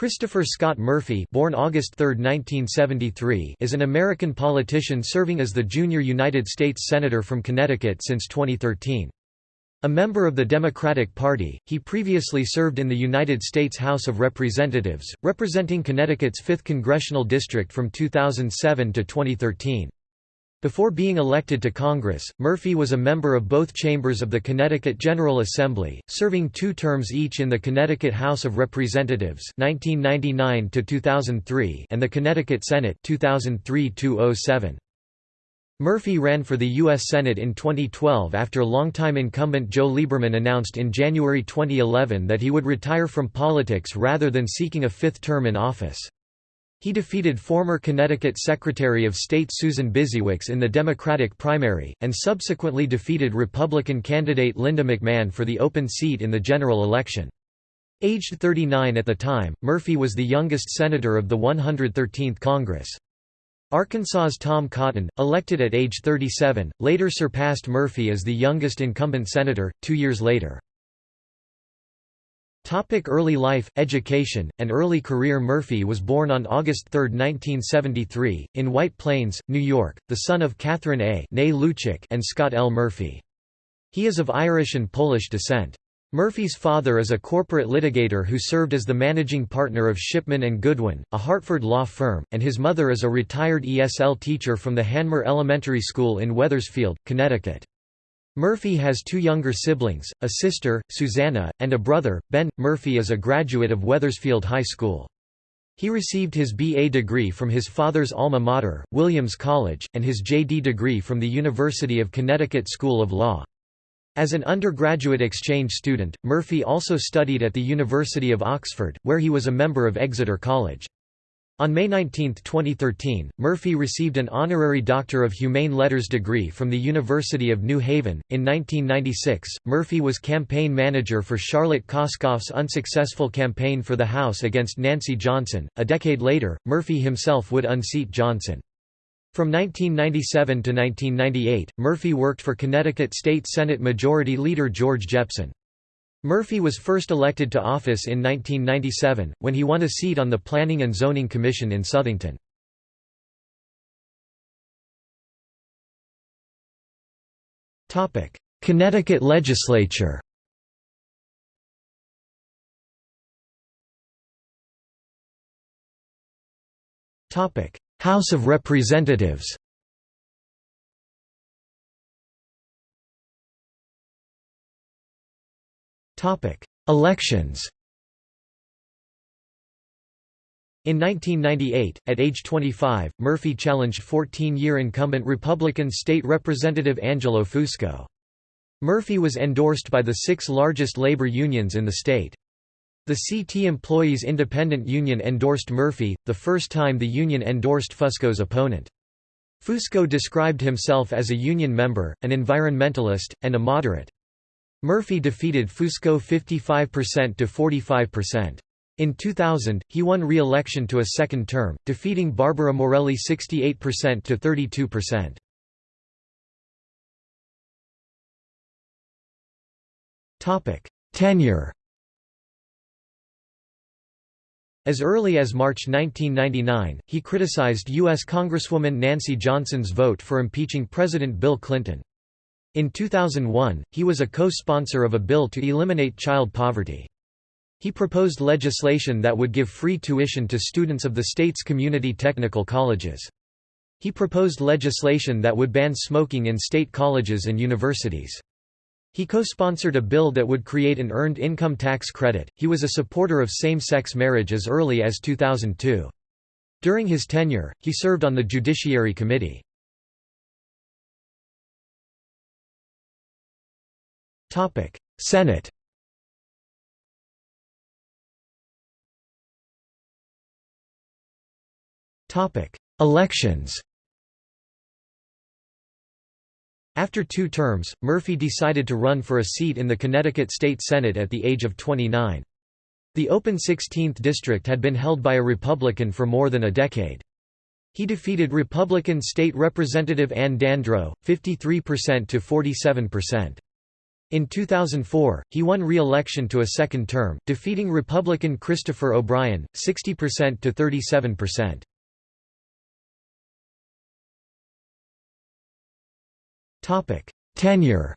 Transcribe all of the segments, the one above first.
Christopher Scott Murphy born August 3, 1973, is an American politician serving as the junior United States Senator from Connecticut since 2013. A member of the Democratic Party, he previously served in the United States House of Representatives, representing Connecticut's 5th Congressional District from 2007 to 2013. Before being elected to Congress, Murphy was a member of both chambers of the Connecticut General Assembly, serving two terms each in the Connecticut House of Representatives 1999 and the Connecticut Senate 2003 -07. Murphy ran for the U.S. Senate in 2012 after longtime incumbent Joe Lieberman announced in January 2011 that he would retire from politics rather than seeking a fifth term in office. He defeated former Connecticut Secretary of State Susan Bysiewicz in the Democratic primary, and subsequently defeated Republican candidate Linda McMahon for the open seat in the general election. Aged 39 at the time, Murphy was the youngest senator of the 113th Congress. Arkansas's Tom Cotton, elected at age 37, later surpassed Murphy as the youngest incumbent senator, two years later. Topic early life, education, and early career Murphy was born on August 3, 1973, in White Plains, New York, the son of Catherine A. and Scott L. Murphy. He is of Irish and Polish descent. Murphy's father is a corporate litigator who served as the managing partner of Shipman and Goodwin, a Hartford law firm, and his mother is a retired ESL teacher from the Hanmer Elementary School in Wethersfield, Connecticut. Murphy has two younger siblings, a sister, Susanna, and a brother, Ben. Murphy is a graduate of Wethersfield High School. He received his B.A. degree from his father's alma mater, Williams College, and his J.D. degree from the University of Connecticut School of Law. As an undergraduate exchange student, Murphy also studied at the University of Oxford, where he was a member of Exeter College. On May 19, 2013, Murphy received an honorary Doctor of Humane Letters degree from the University of New Haven. In 1996, Murphy was campaign manager for Charlotte Koskoff's unsuccessful campaign for the House against Nancy Johnson. A decade later, Murphy himself would unseat Johnson. From 1997 to 1998, Murphy worked for Connecticut State Senate Majority Leader George Jepsen. Murphy was first elected to office in 1997, when he won a seat on the Planning and Zoning Commission in Southington. Connecticut legislature House of Representatives Elections In 1998, at age 25, Murphy challenged 14-year incumbent Republican State Representative Angelo Fusco. Murphy was endorsed by the six largest labor unions in the state. The CT Employees Independent Union endorsed Murphy, the first time the union endorsed Fusco's opponent. Fusco described himself as a union member, an environmentalist, and a moderate. Murphy defeated Fusco 55% to 45%. In 2000, he won re-election to a second term, defeating Barbara Morelli 68% to 32%. Topic: Tenure. As early as March 1999, he criticized U.S. Congresswoman Nancy Johnson's vote for impeaching President Bill Clinton. In 2001, he was a co-sponsor of a bill to eliminate child poverty. He proposed legislation that would give free tuition to students of the state's community technical colleges. He proposed legislation that would ban smoking in state colleges and universities. He co-sponsored a bill that would create an earned income tax credit. He was a supporter of same-sex marriage as early as 2002. During his tenure, he served on the Judiciary Committee. Topic: Senate. Topic: Elections. After two terms, Murphy decided to run for a seat in the Connecticut State Senate at the age of 29. The open 16th district had been held by a Republican for more than a decade. He defeated Republican State Representative Ann Dandrow, 53% to 47%. In 2004, he won re-election to a second term, defeating Republican Christopher O'Brien, 60% to 37%. Tenure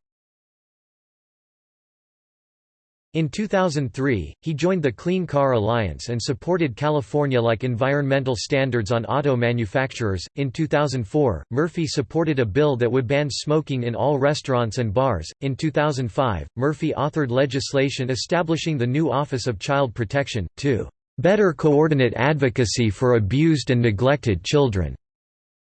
In 2003, he joined the Clean Car Alliance and supported California-like environmental standards on auto manufacturers. In 2004, Murphy supported a bill that would ban smoking in all restaurants and bars. In 2005, Murphy authored legislation establishing the new Office of Child Protection to better coordinate advocacy for abused and neglected children.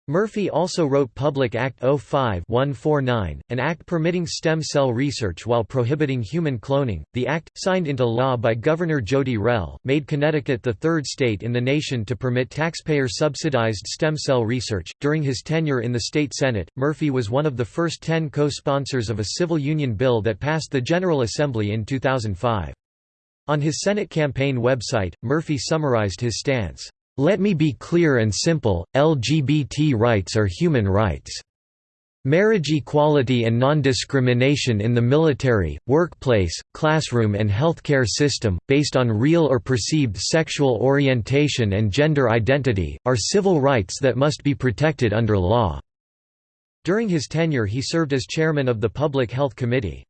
Murphy also wrote Public Act 05-149, an act permitting stem cell research while prohibiting human cloning. The act, signed into law by Governor Jodi Rell, made Connecticut the third state in the nation to permit taxpayer-subsidized stem cell research. During his tenure in the state Senate, Murphy was one of the first 10 co-sponsors of a civil union bill that passed the General Assembly in 2005. On his Senate campaign website, Murphy summarized his stance. Let me be clear and simple, LGBT rights are human rights. Marriage equality and non-discrimination in the military, workplace, classroom and healthcare system, based on real or perceived sexual orientation and gender identity, are civil rights that must be protected under law." During his tenure he served as chairman of the Public Health Committee.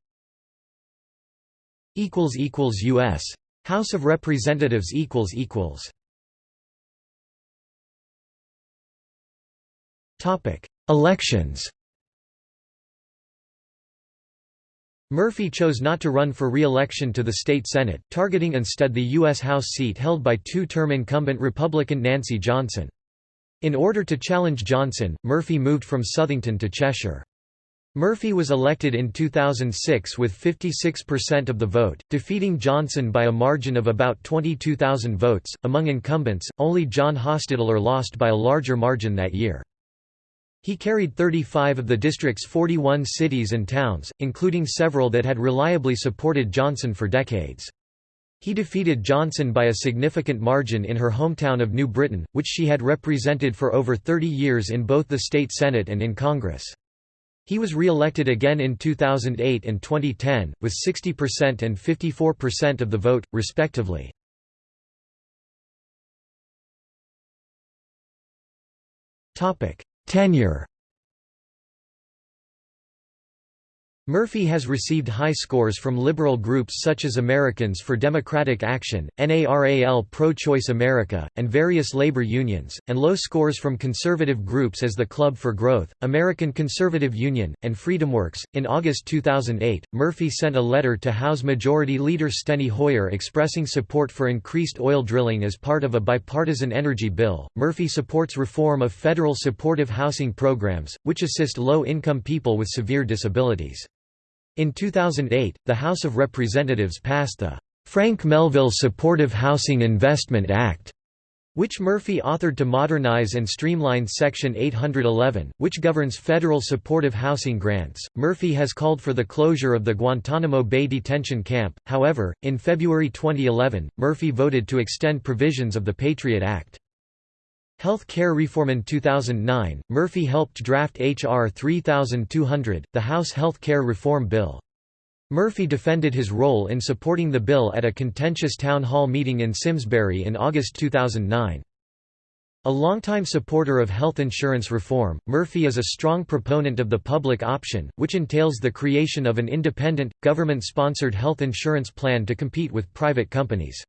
U.S. House of Representatives Elections Murphy chose not to run for re-election to the state Senate, targeting instead the U.S. House seat held by two-term incumbent Republican Nancy Johnson. In order to challenge Johnson, Murphy moved from Southington to Cheshire. Murphy was elected in 2006 with 56% of the vote, defeating Johnson by a margin of about 22,000 votes. Among incumbents, only John Hostettler lost by a larger margin that year. He carried 35 of the district's 41 cities and towns, including several that had reliably supported Johnson for decades. He defeated Johnson by a significant margin in her hometown of New Britain, which she had represented for over 30 years in both the state Senate and in Congress. He was re-elected again in 2008 and 2010, with 60% and 54% of the vote, respectively. Tenure Murphy has received high scores from liberal groups such as Americans for Democratic Action, NARAL Pro-Choice America, and various labor unions, and low scores from conservative groups as the Club for Growth, American Conservative Union, and FreedomWorks. In August 2008, Murphy sent a letter to House Majority Leader Steny Hoyer expressing support for increased oil drilling as part of a bipartisan energy bill. Murphy supports reform of federal supportive housing programs, which assist low income people with severe disabilities. In 2008, the House of Representatives passed the Frank Melville Supportive Housing Investment Act, which Murphy authored to modernize and streamline Section 811, which governs federal supportive housing grants. Murphy has called for the closure of the Guantanamo Bay detention camp, however, in February 2011, Murphy voted to extend provisions of the Patriot Act. Health care reform In 2009, Murphy helped draft H.R. 3200, the House Health Care Reform Bill. Murphy defended his role in supporting the bill at a contentious town hall meeting in Simsbury in August 2009. A longtime supporter of health insurance reform, Murphy is a strong proponent of the public option, which entails the creation of an independent, government-sponsored health insurance plan to compete with private companies.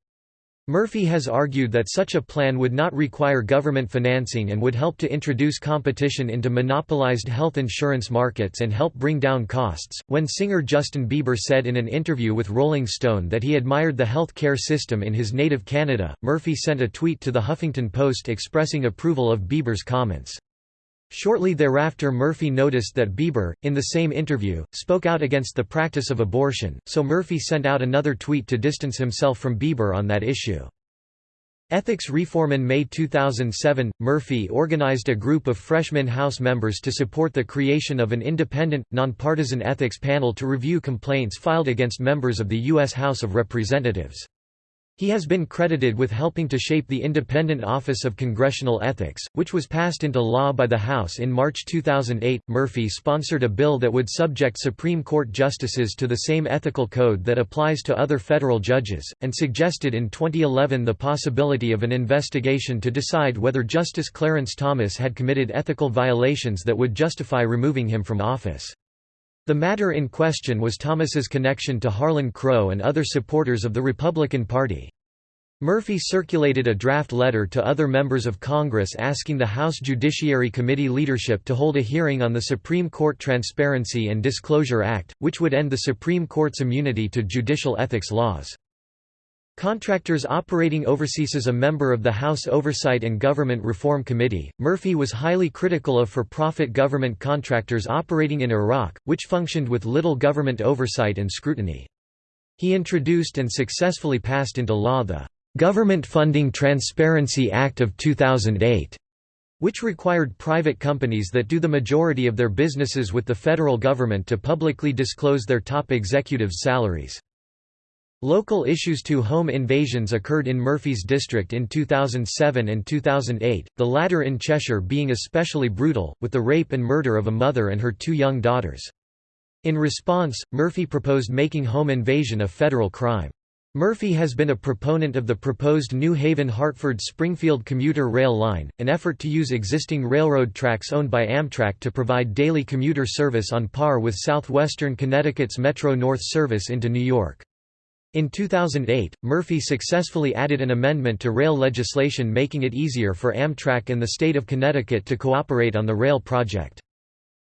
Murphy has argued that such a plan would not require government financing and would help to introduce competition into monopolized health insurance markets and help bring down costs. When singer Justin Bieber said in an interview with Rolling Stone that he admired the health care system in his native Canada, Murphy sent a tweet to the Huffington Post expressing approval of Bieber's comments. Shortly thereafter Murphy noticed that Bieber, in the same interview, spoke out against the practice of abortion, so Murphy sent out another tweet to distance himself from Bieber on that issue. Ethics reform In May 2007, Murphy organized a group of freshman House members to support the creation of an independent, nonpartisan ethics panel to review complaints filed against members of the U.S. House of Representatives. He has been credited with helping to shape the Independent Office of Congressional Ethics, which was passed into law by the House in March 2008. Murphy sponsored a bill that would subject Supreme Court justices to the same ethical code that applies to other federal judges, and suggested in 2011 the possibility of an investigation to decide whether Justice Clarence Thomas had committed ethical violations that would justify removing him from office. The matter in question was Thomas's connection to Harlan Crow and other supporters of the Republican Party. Murphy circulated a draft letter to other members of Congress asking the House Judiciary Committee leadership to hold a hearing on the Supreme Court Transparency and Disclosure Act, which would end the Supreme Court's immunity to judicial ethics laws. Contractors operating overseas As a member of the House Oversight and Government Reform Committee, Murphy was highly critical of for-profit government contractors operating in Iraq, which functioned with little government oversight and scrutiny. He introduced and successfully passed into law the Government Funding Transparency Act of 2008, which required private companies that do the majority of their businesses with the federal government to publicly disclose their top executives' salaries. Local issues to home invasions occurred in Murphy's district in 2007 and 2008, the latter in Cheshire being especially brutal, with the rape and murder of a mother and her two young daughters. In response, Murphy proposed making home invasion a federal crime. Murphy has been a proponent of the proposed New Haven-Hartford-Springfield commuter rail line, an effort to use existing railroad tracks owned by Amtrak to provide daily commuter service on par with southwestern Connecticut's Metro-North service into New York. In 2008, Murphy successfully added an amendment to rail legislation making it easier for Amtrak and the state of Connecticut to cooperate on the rail project.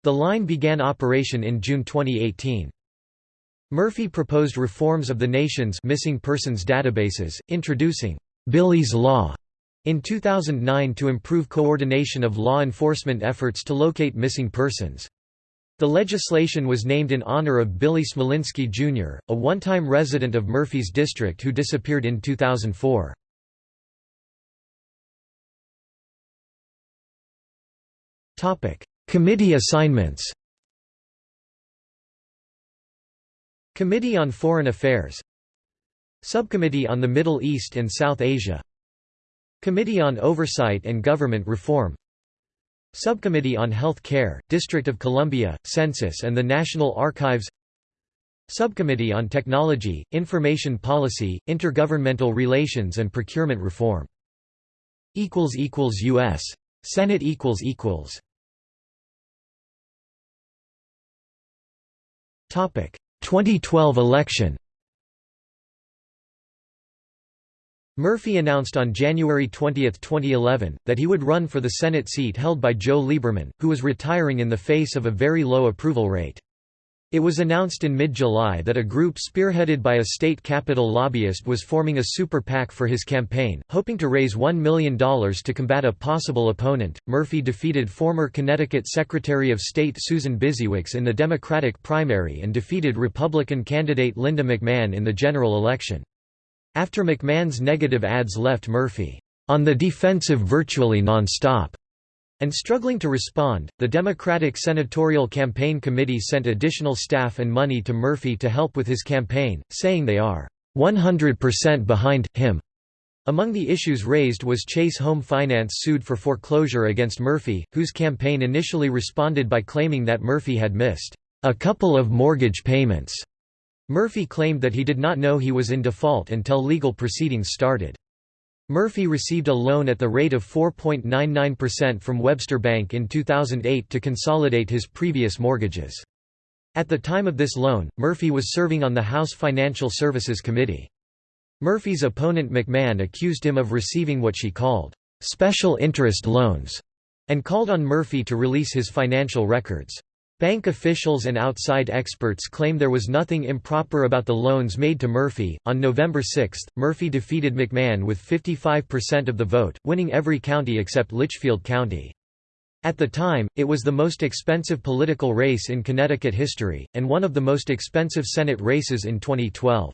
The line began operation in June 2018. Murphy proposed reforms of the nation's missing persons databases, introducing Billy's Law in 2009 to improve coordination of law enforcement efforts to locate missing persons. The legislation was named in honor of Billy Smolinski, Jr., a one-time resident of Murphy's district who disappeared in 2004. Committee assignments Committee on Foreign Affairs Subcommittee on the Middle East and South Asia Committee on Oversight and Government Reform Subcommittee on Health Care, District of Columbia, Census and the National Archives Subcommittee on Technology, Information Policy, Intergovernmental Relations and Procurement Reform. U.S. Senate Topic 2012 election Murphy announced on January 20, 2011, that he would run for the Senate seat held by Joe Lieberman, who was retiring in the face of a very low approval rate. It was announced in mid-July that a group spearheaded by a state capital lobbyist was forming a super PAC for his campaign, hoping to raise $1 million to combat a possible opponent. Murphy defeated former Connecticut Secretary of State Susan Bysiewicz in the Democratic primary and defeated Republican candidate Linda McMahon in the general election. After McMahon's negative ads left Murphy, "...on the defensive virtually non-stop." And struggling to respond, the Democratic Senatorial Campaign Committee sent additional staff and money to Murphy to help with his campaign, saying they are 100% behind him. Among the issues raised was Chase Home Finance sued for foreclosure against Murphy, whose campaign initially responded by claiming that Murphy had missed a couple of mortgage payments Murphy claimed that he did not know he was in default until legal proceedings started. Murphy received a loan at the rate of 4.99% from Webster Bank in 2008 to consolidate his previous mortgages. At the time of this loan, Murphy was serving on the House Financial Services Committee. Murphy's opponent McMahon accused him of receiving what she called, "...special interest loans", and called on Murphy to release his financial records. Bank officials and outside experts claim there was nothing improper about the loans made to Murphy. On November 6, Murphy defeated McMahon with 55% of the vote, winning every county except Litchfield County. At the time, it was the most expensive political race in Connecticut history, and one of the most expensive Senate races in 2012.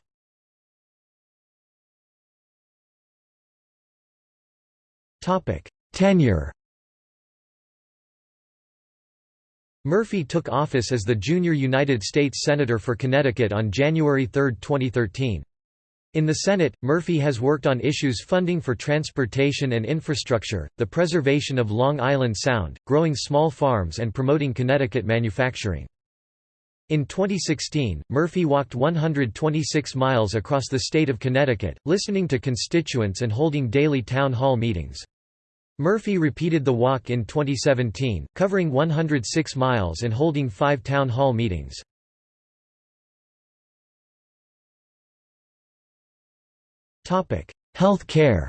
Tenure Murphy took office as the junior United States Senator for Connecticut on January 3, 2013. In the Senate, Murphy has worked on issues funding for transportation and infrastructure, the preservation of Long Island Sound, growing small farms and promoting Connecticut manufacturing. In 2016, Murphy walked 126 miles across the state of Connecticut, listening to constituents and holding daily town hall meetings. Murphy repeated the walk in 2017, covering 106 miles and holding five town hall meetings. Health care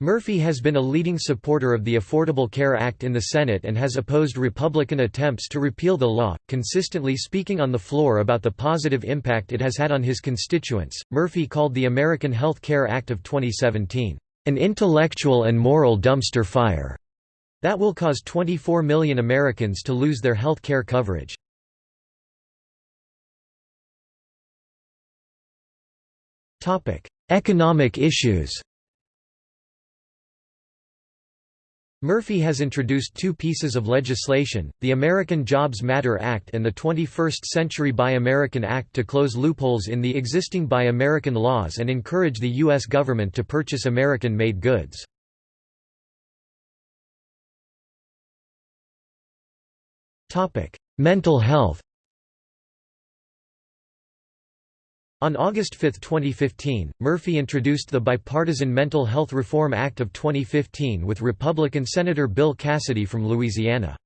Murphy has been a leading supporter of the Affordable Care Act in the Senate and has opposed Republican attempts to repeal the law, consistently speaking on the floor about the positive impact it has had on his constituents. Murphy called the American Health Care Act of 2017, an intellectual and moral dumpster fire that will cause 24 million Americans to lose their health care coverage. Economic issues Murphy has introduced two pieces of legislation, the American Jobs Matter Act and the 21st Century Buy American Act to close loopholes in the existing Buy American laws and encourage the U.S. government to purchase American-made goods. Mental health On August 5, 2015, Murphy introduced the Bipartisan Mental Health Reform Act of 2015 with Republican Senator Bill Cassidy from Louisiana.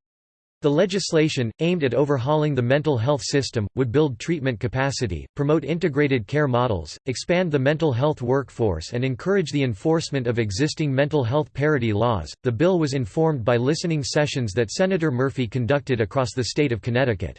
The legislation, aimed at overhauling the mental health system, would build treatment capacity, promote integrated care models, expand the mental health workforce, and encourage the enforcement of existing mental health parity laws. The bill was informed by listening sessions that Senator Murphy conducted across the state of Connecticut.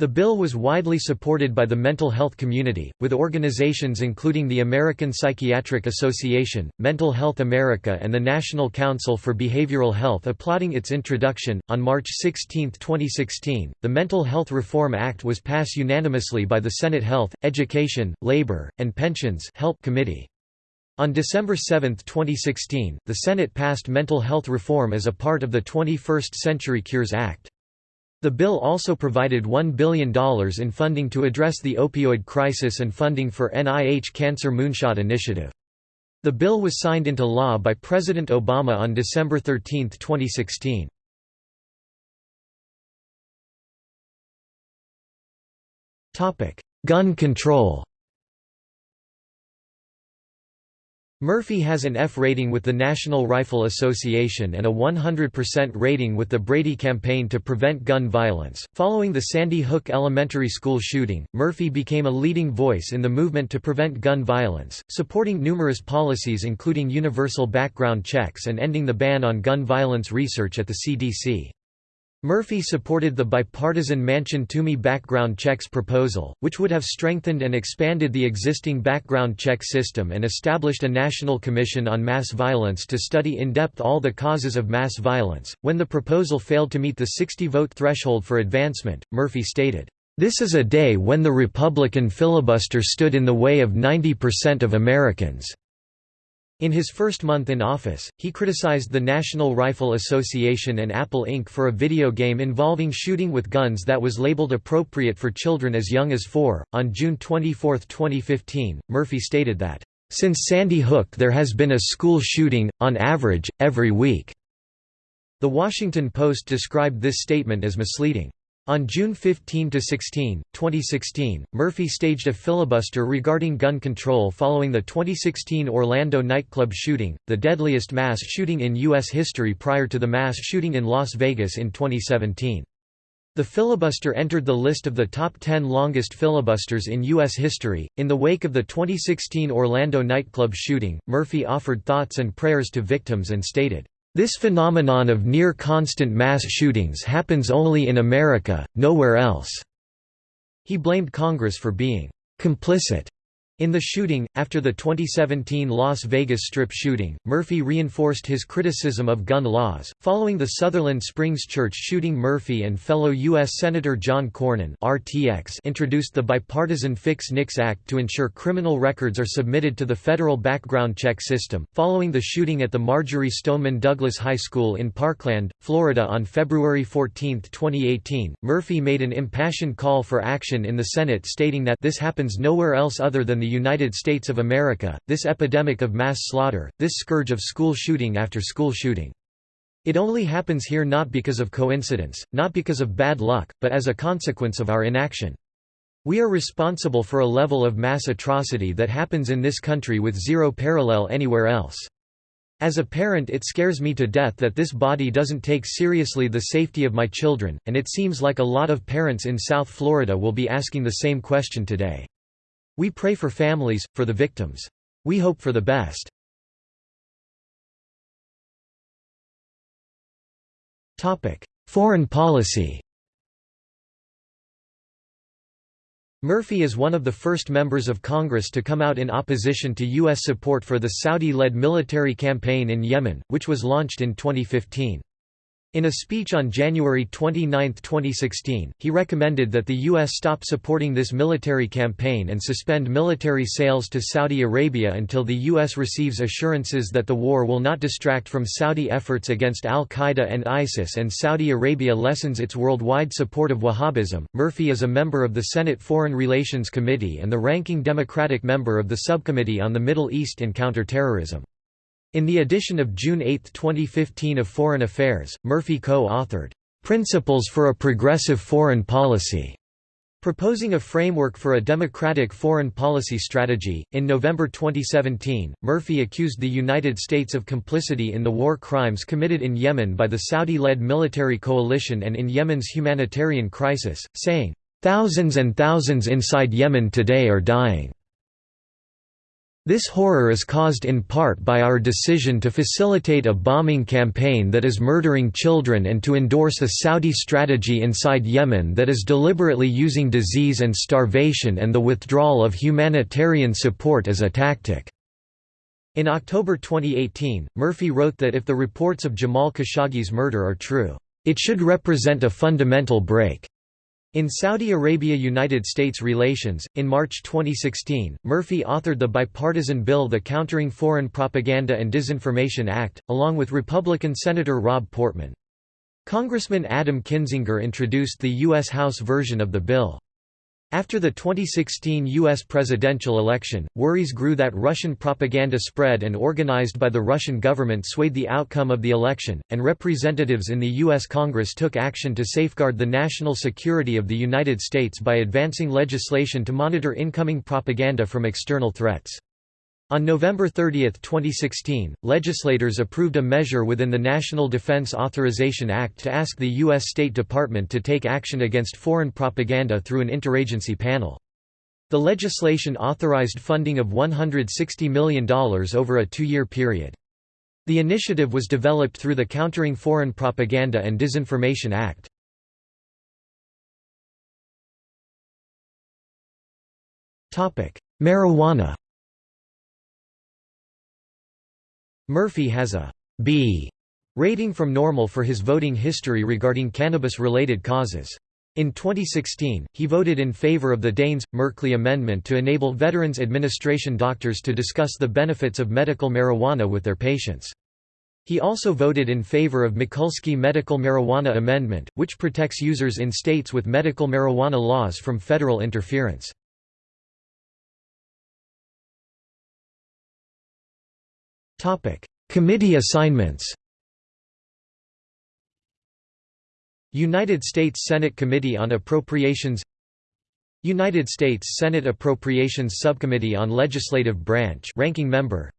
The bill was widely supported by the mental health community, with organizations including the American Psychiatric Association, Mental Health America, and the National Council for Behavioral Health applauding its introduction. On March 16, 2016, the Mental Health Reform Act was passed unanimously by the Senate Health, Education, Labor, and Pensions Help Committee. On December 7, 2016, the Senate passed mental health reform as a part of the 21st Century Cures Act. The bill also provided $1 billion in funding to address the opioid crisis and funding for NIH Cancer Moonshot Initiative. The bill was signed into law by President Obama on December 13, 2016. Gun control Murphy has an F rating with the National Rifle Association and a 100% rating with the Brady Campaign to Prevent Gun Violence. Following the Sandy Hook Elementary School shooting, Murphy became a leading voice in the movement to prevent gun violence, supporting numerous policies including universal background checks and ending the ban on gun violence research at the CDC. Murphy supported the bipartisan Manchin-Toomey background checks proposal, which would have strengthened and expanded the existing background check system and established a national commission on mass violence to study in depth all the causes of mass violence. When the proposal failed to meet the 60 vote threshold for advancement, Murphy stated, This is a day when the Republican filibuster stood in the way of 90% of Americans. In his first month in office, he criticized the National Rifle Association and Apple Inc. for a video game involving shooting with guns that was labeled appropriate for children as young as four. On June 24, 2015, Murphy stated that, Since Sandy Hook, there has been a school shooting, on average, every week. The Washington Post described this statement as misleading. On June 15–16, 2016, Murphy staged a filibuster regarding gun control following the 2016 Orlando nightclub shooting, the deadliest mass shooting in U.S. history prior to the mass shooting in Las Vegas in 2017. The filibuster entered the list of the top 10 longest filibusters in U.S. history. In the wake of the 2016 Orlando nightclub shooting, Murphy offered thoughts and prayers to victims and stated, this phenomenon of near-constant mass shootings happens only in America, nowhere else." He blamed Congress for being «complicit» In the shooting, after the 2017 Las Vegas Strip shooting, Murphy reinforced his criticism of gun laws. Following the Sutherland Springs Church shooting, Murphy and fellow U.S. Senator John Cornyn (RTX) introduced the bipartisan Fix NICS Act to ensure criminal records are submitted to the federal background check system. Following the shooting at the Marjory Stoneman Douglas High School in Parkland, Florida on February 14, 2018, Murphy made an impassioned call for action in the Senate stating that this happens nowhere else other than the United States of America, this epidemic of mass slaughter, this scourge of school shooting after school shooting. It only happens here not because of coincidence, not because of bad luck, but as a consequence of our inaction. We are responsible for a level of mass atrocity that happens in this country with zero parallel anywhere else. As a parent it scares me to death that this body doesn't take seriously the safety of my children, and it seems like a lot of parents in South Florida will be asking the same question today. We pray for families, for the victims. We hope for the best. Topic: Foreign policy Murphy is one of the first members of Congress to come out in opposition to U.S. support for the Saudi-led military campaign in Yemen, which was launched in 2015. In a speech on January 29, 2016, he recommended that the U.S. stop supporting this military campaign and suspend military sales to Saudi Arabia until the U.S. receives assurances that the war will not distract from Saudi efforts against al-Qaeda and ISIS and Saudi Arabia lessens its worldwide support of Wahhabism. Murphy is a member of the Senate Foreign Relations Committee and the ranking Democratic member of the Subcommittee on the Middle East and Counterterrorism. In the edition of June 8, 2015 of Foreign Affairs, Murphy co-authored, "'Principles for a Progressive Foreign Policy' Proposing a framework for a democratic foreign policy strategy, in November 2017, Murphy accused the United States of complicity in the war crimes committed in Yemen by the Saudi-led military coalition and in Yemen's humanitarian crisis, saying, "...thousands and thousands inside Yemen today are dying." This horror is caused in part by our decision to facilitate a bombing campaign that is murdering children and to endorse a Saudi strategy inside Yemen that is deliberately using disease and starvation and the withdrawal of humanitarian support as a tactic." In October 2018, Murphy wrote that if the reports of Jamal Khashoggi's murder are true, "...it should represent a fundamental break." In Saudi Arabia–United States relations, in March 2016, Murphy authored the bipartisan bill the Countering Foreign Propaganda and Disinformation Act, along with Republican Senator Rob Portman. Congressman Adam Kinzinger introduced the U.S. House version of the bill. After the 2016 U.S. presidential election, worries grew that Russian propaganda spread and organized by the Russian government swayed the outcome of the election, and representatives in the U.S. Congress took action to safeguard the national security of the United States by advancing legislation to monitor incoming propaganda from external threats. On November 30, 2016, legislators approved a measure within the National Defense Authorization Act to ask the U.S. State Department to take action against foreign propaganda through an interagency panel. The legislation authorized funding of $160 million over a two-year period. The initiative was developed through the Countering Foreign Propaganda and Disinformation Act. Marijuana Murphy has a B rating from NORML for his voting history regarding cannabis-related causes. In 2016, he voted in favor of the Daines-Merkley Amendment to enable Veterans Administration doctors to discuss the benefits of medical marijuana with their patients. He also voted in favor of Mikulski Medical Marijuana Amendment, which protects users in states with medical marijuana laws from federal interference. Topic: Committee assignments. United States Senate Committee on Appropriations United States Senate Appropriations Subcommittee on Legislative Branch ranking member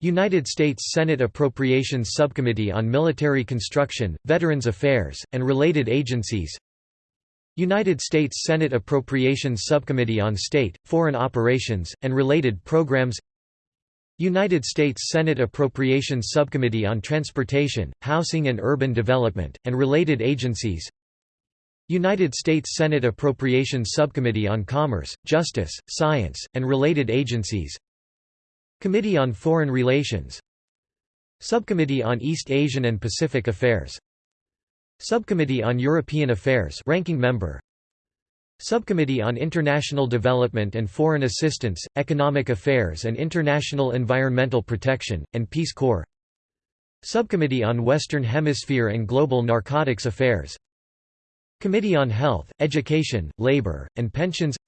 United States Senate Appropriations Subcommittee on Military Construction, Veterans Affairs, and related agencies United States Senate Appropriations Subcommittee on State, Foreign Operations, and related programs United States Senate Appropriations Subcommittee on Transportation, Housing and Urban Development, and related agencies. United States Senate Appropriations Subcommittee on Commerce, Justice, Science, and Related Agencies. Committee on Foreign Relations. Subcommittee on East Asian and Pacific Affairs. Subcommittee on European Affairs ranking member Subcommittee on International Development and Foreign Assistance, Economic Affairs and International Environmental Protection, and Peace Corps. Subcommittee on Western Hemisphere and Global Narcotics Affairs. Committee on Health, Education, Labor, and Pensions.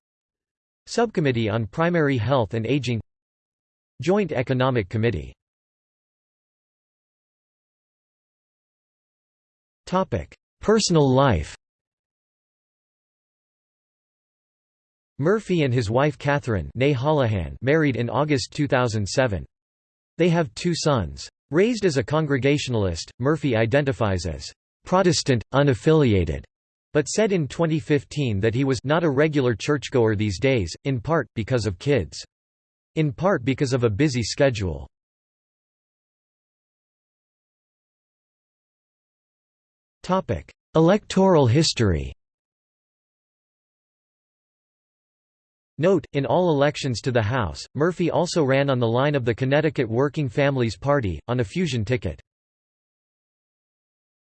Subcommittee on Primary Health and Aging. Joint Economic Committee. Personal life Murphy and his wife Catherine married in August 2007. They have two sons. Raised as a Congregationalist, Murphy identifies as «Protestant, unaffiliated», but said in 2015 that he was not a regular churchgoer these days, in part, because of kids. In part because of a busy schedule. Electoral history Note, in all elections to the House, Murphy also ran on the line of the Connecticut Working Families Party, on a fusion ticket.